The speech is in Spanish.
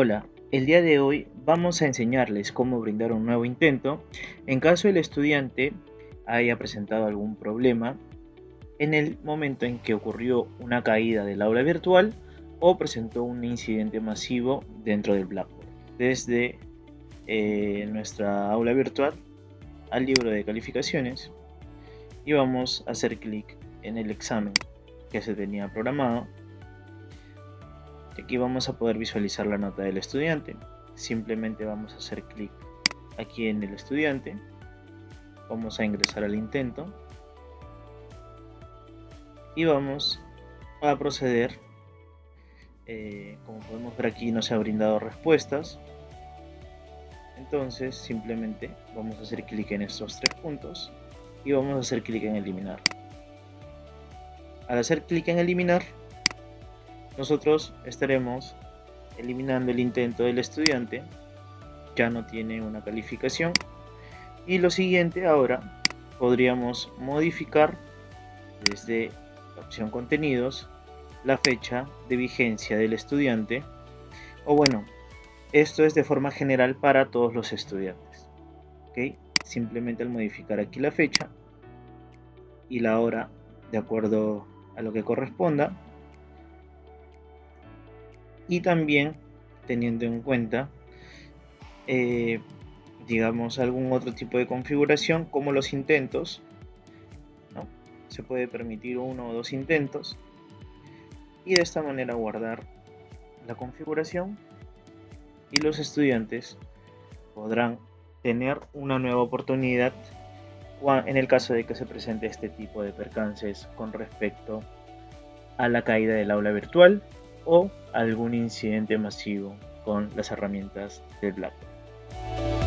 Hola, el día de hoy vamos a enseñarles cómo brindar un nuevo intento en caso el estudiante haya presentado algún problema en el momento en que ocurrió una caída del aula virtual o presentó un incidente masivo dentro del Blackboard. Desde eh, nuestra aula virtual al libro de calificaciones y vamos a hacer clic en el examen que se tenía programado aquí vamos a poder visualizar la nota del estudiante. Simplemente vamos a hacer clic aquí en el estudiante. Vamos a ingresar al intento. Y vamos a proceder eh, como podemos ver aquí no se ha brindado respuestas. Entonces simplemente vamos a hacer clic en estos tres puntos y vamos a hacer clic en eliminar. Al hacer clic en eliminar nosotros estaremos eliminando el intento del estudiante ya no tiene una calificación y lo siguiente ahora podríamos modificar desde la opción contenidos la fecha de vigencia del estudiante o bueno esto es de forma general para todos los estudiantes ¿ok? simplemente al modificar aquí la fecha y la hora de acuerdo a lo que corresponda y también teniendo en cuenta eh, digamos algún otro tipo de configuración como los intentos se puede permitir uno o dos intentos y de esta manera guardar la configuración y los estudiantes podrán tener una nueva oportunidad en el caso de que se presente este tipo de percances con respecto a la caída del aula virtual o algún incidente masivo con las herramientas de BlackBerry.